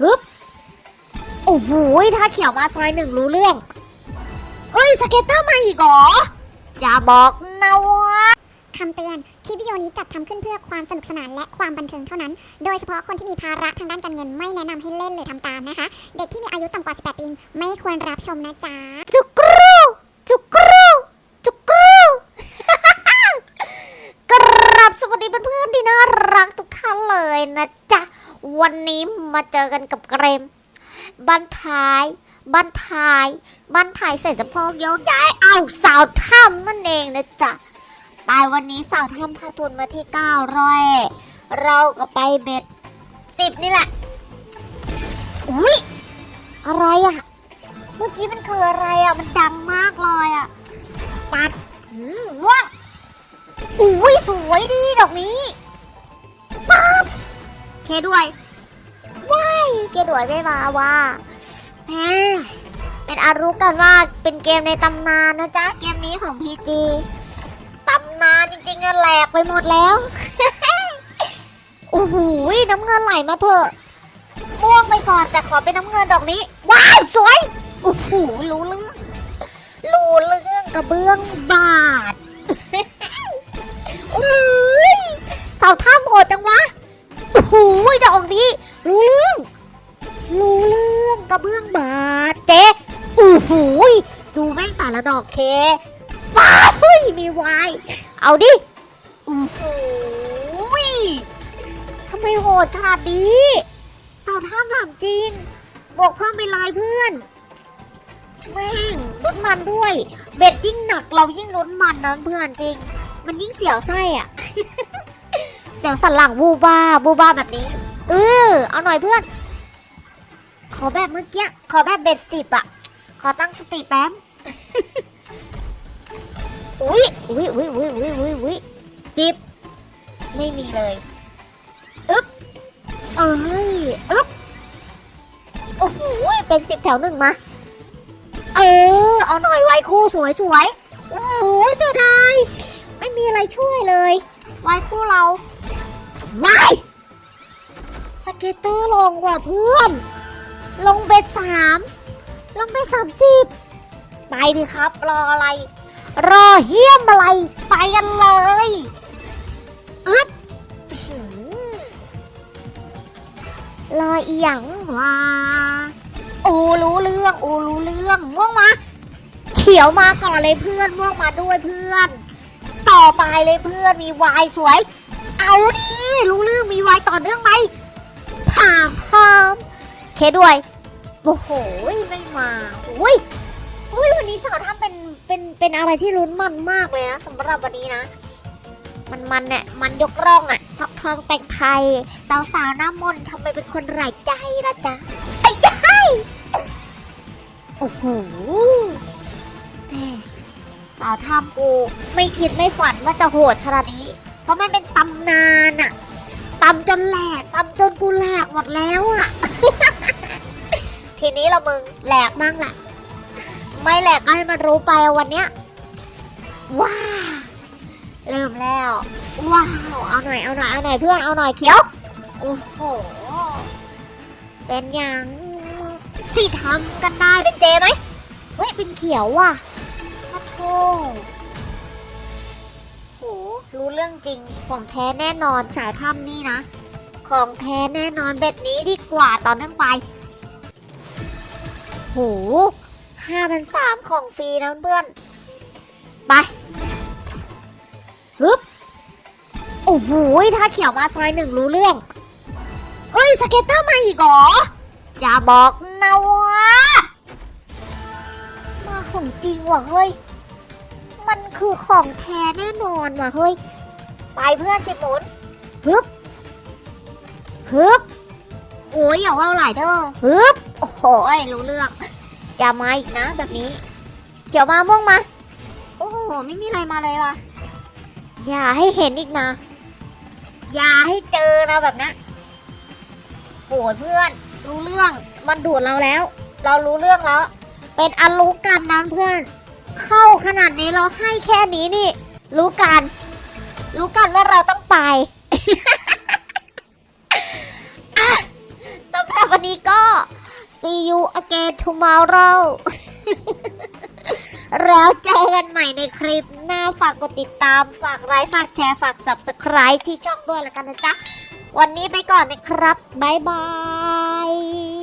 ฮึบโอ้โหถ้าเขียวมาซอยหนึ่งรู้เรื่องเฮ้ย scatter มาอีกเหรอ อย่าบอกนะว่า คำเตือน คลิปวิดีโอนี้จัดทำขึ้นเพื่อความสนุกสนานและความบันเทิงเท่านั้น โดยเฉพาะคนที่มีภาระทางด้านการเงินไม่แนะนำให้เล่นหรือทำตามนะคะ เด็กที่มีอายุต่ำกว่า 18 ปีไม่ควรรับชมนะจ๊ะ จุกรูจุกรูจุกรูกราบสวัสดีเพื่อนๆที่น่ารักทุกท่านเลยนะจ๊ะ วันนี้มาเจอกันกับเกรมบันท้ายบันท้ายบันท้ายเสร็จจะพอกยกย้ายเอาสาวถ้ำนั่นเองนะจ๊ะไปวันนี้สาวถ้ำพาทุนมาที่เก้าร้อยเราก็ไปเบ็ดสิบนี่แหละ อุ้ยอะไรอะเมื่อกี้มันคืออะไรอะ มันดังมากเลยอะ ปัดหืมว่าอุ้ยสวยดีดอกนี้ เคด้วยว้ายเคด้วยไม่มาว่าแหมเป็นอารู้กันว่าเป็นเกมในตำนานนะจ๊ะ เกมนี้ของ PG ตำนานจริงๆอะแหลกไปหมดแล้วโอ้โหน้ำเงินไหลมาเถอะม่วงไปก่อนแต่ขอเป็นน้ำเงินดอกนี้ ว้าวสวยโอ้โหรู้เรื่องรู้เรื่องกระเบื้อง โอ้โหดอกนี้รู้เรื่อง รู้เรื่องกระเบื้องบาดเจ๊โอ้โหดูแม่งแต่ละดอกเคว้าวมีวายเอาดิโอ้โหทำไมโหดขนาดนี้เสาท่าถามจริงบอกเพิ่มไปลายเพื่อนแม่งลดมันด้วย เบ็ดยิ่งหนักเรายิ่งลดมันนะเพื่อนจริง มันยิ่งเสียวไส้อะ เสียวสันหลังบูบ้าบูบ้าแบบนี้เออเอาหน่อยเพื่อน ขอแบบเมื่อกี้ขอแบบเบ็ดสิบอะขอตั้งสติแป๊บอุ้ยอุ้ยอุ้ยอุ้ยอุ้ยอุ้ยอุ้ยสิบไม่มีเลยอึ๊บเอ้ยอึ๊บโอ้โหเป็นสิบแถวหนึ่งมาเออเอาหน่อยไวคู่สวยสวยโอ้โหเสียดายไม่มีอะไรช่วยเลย ไวคู่เรา ไม่สเก็ตเตอร์ลงกว่าเพื่อน ลงเบ็ดสามลงเบ็ดสามสิบไปดิครับ รออะไร รอเฮี้ยมอะไร ไปกันเลยอึดอื้อหือรออีหยังวะโอ้รู้เรื่อง โอ้รู้เรื่องม่วงมาเขียวมาก่อนเลยเพื่อนม่วงมาด้วยเพื่อน ต่อไปเลยเพื่อนมีวายสวย เอาดิรู้เรื่องมีวายต่อเนื่องไหมพามพามเคด้วย โอ้โห ไม่มาอุ้ยอุ้ยวันนี้สาวทำเป็น เป็น เป็นอะไรที่ลุ้นมันมากเลยนะสำหรับวันนี้นะ มันมันเนี่ยมันยกร่องอะทองทองแต่งไทย สาวสาวหน้ามนต์ทำไมเป็นคนไร้ใจละจ๊ะไอ้ยัยโอ้โหแม่สาวทำกูไม่คิดไม่ฝันว่าจะโหดขนาดนี้ เพราะมันเป็นตำนานอะตำจนแหลกตำจนกูแหลกหมดแล้วอะทีนี้เรามึงแหลกมั่งแหละไม่แหลกก็ให้มันรู้ไปวันเนี้ยว้าเริ่มแล้วว้าวเอาหน่อยเอาหน่อยเอาหน่อยเพื่อนเอาหน่อยเขียวโอ้โหเป็นยังสิทำกันได้เป็นเจไหมเฮ้ยเป็นเขียวว่ะพระโทโห รู้เรื่องจริงของแท้แน่นอนสายถ้ำนี่นะ ของแท้แน่นอนแบบนี้ดีกว่าต่อเนื่องไป โหห้าพันสามของฟรีนะเพื่อน ไปฮึบโอ้โหถ้าเขียวมาซอยหนึ่งรู้เรื่อง เฮ้ย scatter มาอีกเหรอ อย่าบอกนะว่ามาของจริงว่ะเฮ้ย มันคือของแท้แน่นอนว่ะเฮ้ย ไปเพื่อนสิหมุนฮึบฮึบโอ้ยอย่าว่าหลายเด้อฮึบโอ้โหรู้เรื่องอย่ามาอีกนะแบบนี้ เขียวมาม่วงมา โอ้โหไม่มีอะไรมาเลยว่ะ อย่าให้เห็นอีกนะ อย่าให้เจอนะแบบนั้นโหยเพื่อน รู้เรื่องมันดูดเราแล้ว เรารู้เรื่องแล้ว เป็นอันรู้กันนะเพื่อน เข้าขนาดนี้เราให้แค่นี้นี่ รู้กัน รู้กันว่าเราต้องไปอะสำหรับวันนี้ก็ see you again tomorrow แล้วเจอกันใหม่ในคลิปหน้าฝากกดติดตาม ฝากไลค์ ฝากแชร์ ฝาก subscribe ที่ช่องด้วยล้วกันนะจ๊ะ วันนี้ไปก่อนนะครับ บ๊ายบาย